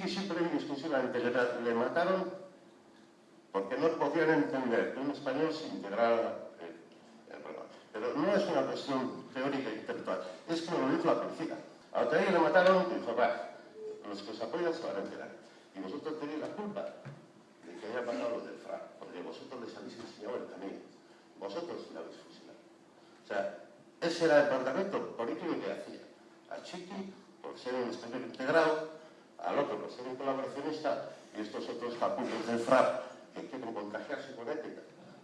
Chiqui siempre y exclusivamente le, le mataron porque no podían entender que un español se integrara en el programa. Pero no es una cuestión teórica e intelectual, es que lo dijo la policía. A otra le mataron y dijo, va, los que os apoyan se van a enterar. Y vosotros tenéis la culpa de que haya pasado lo del FRA, porque vosotros les habéis enseñado el camino. Vosotros le habéis fusilado. O sea, ese era el planteamiento político que hacía. A Chiqui, por ser un español integrado, al otro por ser un colaboracionista, y estos otros capullos del FRA que quieren contagiarse con ética.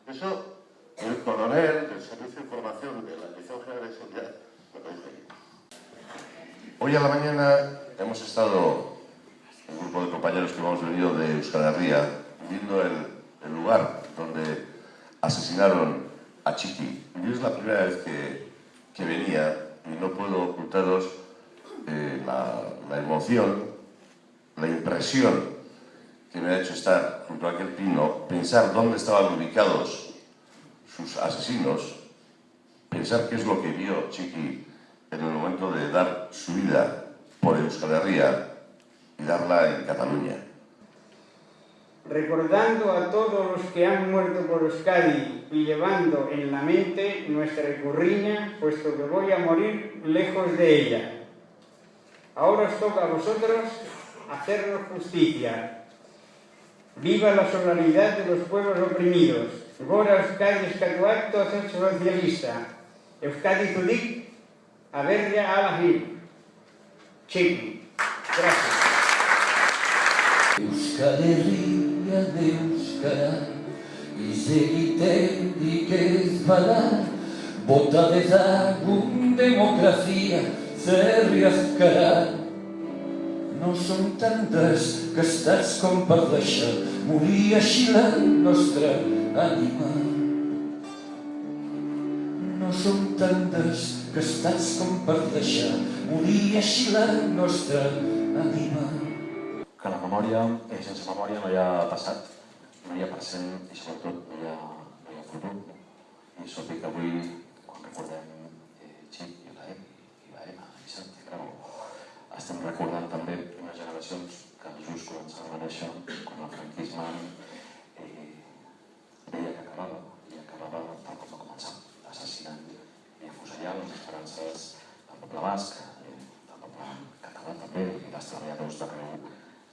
Eso, el coronel del Servicio de Información de la Dirección General de Seguridad me dice Hoy a la mañana hemos estado, un grupo de compañeros que hemos venido de Euskal viendo el, lugar donde asesinaron a Chiqui. Y es la primera vez que, que venía y no puedo ocultaros eh, la emoción, la impresión que me ha hecho estar junto a aquel pino, pensar dónde estaban ubicados sus asesinos, pensar qué es lo que vio Chiqui en el momento de dar su vida por Euskal Herria y darla en Cataluña. Recordando a todos los que han muerto por Euskadi y llevando en la mente nuestra recurriña, puesto que voy a morir lejos de ella. Ahora os toca a vosotros hacernos justicia, Viva la solidaridad de los pueblos oprimidos. Gora Euskadi eskatuak tozen sozialista. Euskadi zudik, aberria alahir. Txiki. Gracias. Euskal Herria de Euskara Izegitendik ez bada Bota dezagun demokrazia zerri azkara no són tantes que estats com per deixar morir així la nostra ànima. No són tantes que estats com per deixar morir així la nostra ànima. Que la memòria, eh, sense memòria no hi ha passat, no hi ha present i sobretot no hi ha, no hi ha futur. I és obvi que avui, quan recordem eh, Xic i la M, i la M, i Sant estem recordant també generacions que just començaven a néixer quan el franquisme eh, deia que acabava i acabava tal com va començar, assassinant i afusellant les esperances del poble basc, eh, del poble català també i dels treballadors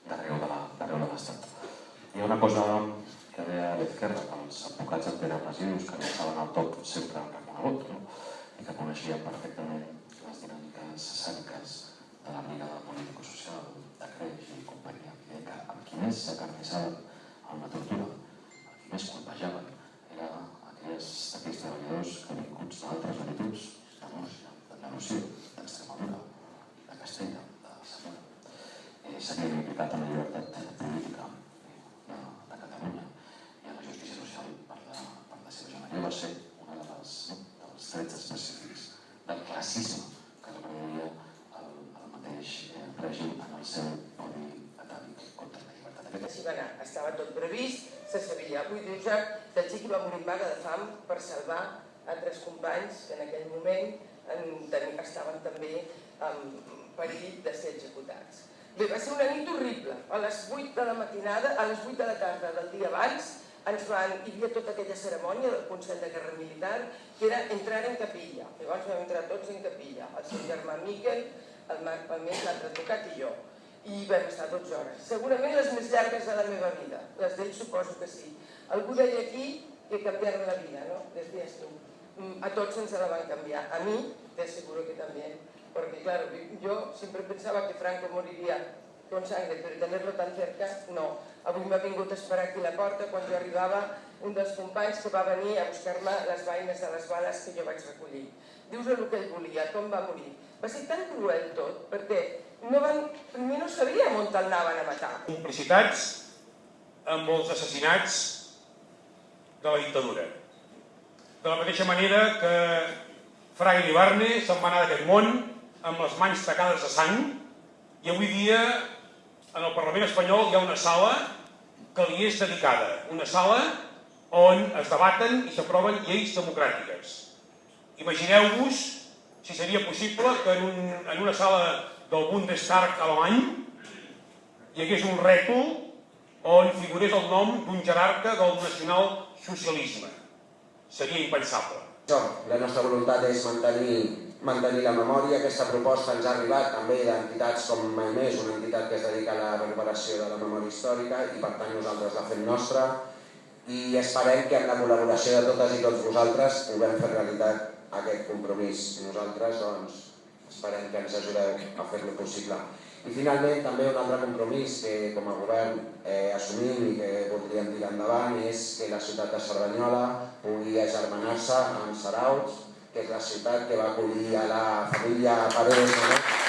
d'arreu de l'estat. Hi ha una cosa que deia a l'esquerra, que els advocats antirepressius que no estaven al top sempre reconegut no? i que coneixien perfectament les dinàmiques sàniques de la brigada político-social de Creix i companyia, que, que amb qui més s'acarnissaven tortura, amb qui més colpejaven, era aquells, aquells treballadors que vinguts d'altres latituds, de Múrcia, d'Andalusia, d'Extremadura, de Castella, de Samora, eh, s'havien implicat en la llibertat política eh, de, de Catalunya i en la justícia social per la, per la seva gent. Allò va ser un de les, no, dels trets específics del classisme que reprenia mateix eh, règim en el seu codi atàvic contra la llibertat. Així va anar, estava tot previst, se sabia. Avui diu ja que el xiqui va morir en vaga de fam per salvar altres companys que en aquell moment en, estaven també en perill de ser executats. Bé, va ser una nit horrible. A les 8 de la matinada, a les 8 de la tarda del dia abans, ens van, hi havia tota aquella cerimònia del Consell de Guerra Militar, que era entrar en capilla. Llavors vam entrar tots en capilla. El seu germà Miquel, el Marc Palmer, l'altre advocat i jo. I vam estar 12 hores. Segurament les més llargues de la meva vida. Les d'ell suposo que sí. Algú deia aquí que canviaron la vida, ¿no? Decías tú. Mm, a tots ens la van canviar. A mi, te aseguro que también. Porque claro, yo siempre pensaba que Franco moriría con sangre, però tenerlo tan cerca, no. Avui m'ha vingut a esperar aquí a la porta quan jo arribava un dels companys que va venir a buscar-me les vaines de les bales que jo vaig recollir. Dius el que ell volia, com va morir. Va ser tan cruel tot, perquè no van, primer no sabíem on te'l anaven a matar. Complicitats amb els assassinats de la dictadura. De la mateixa manera que Fraga Ibarne se'n va anar d'aquest món amb les mans tacades de sang i avui dia en el Parlament espanyol hi ha una sala que li és dedicada, una sala on es debaten i s'aproven lleis democràtiques. Imagineu-vos si seria possible que en, un, en una sala del Bundestag alemany hi hagués un rètol on figurés el nom d'un jerarca del nacional-socialisme. Seria impensable. Això, la nostra voluntat és mantenir, mantenir la memòria. Aquesta proposta ens ha arribat també d'entitats com Mai Més, una entitat que es dedica a la recuperació de la memòria històrica i per tant nosaltres la fem nostra i esperem que amb la col·laboració de totes i tots vosaltres puguem fer realitat aquest compromís. Nosaltres doncs, esperem que ens ajudeu a fer-lo possible. I finalment també un altre compromís que com a govern eh, assumim i que voldríem tirar endavant és que la ciutat de Cerdanyola pugui agermanar-se amb Saraus, de classitat que va acollir a la familia Paredes.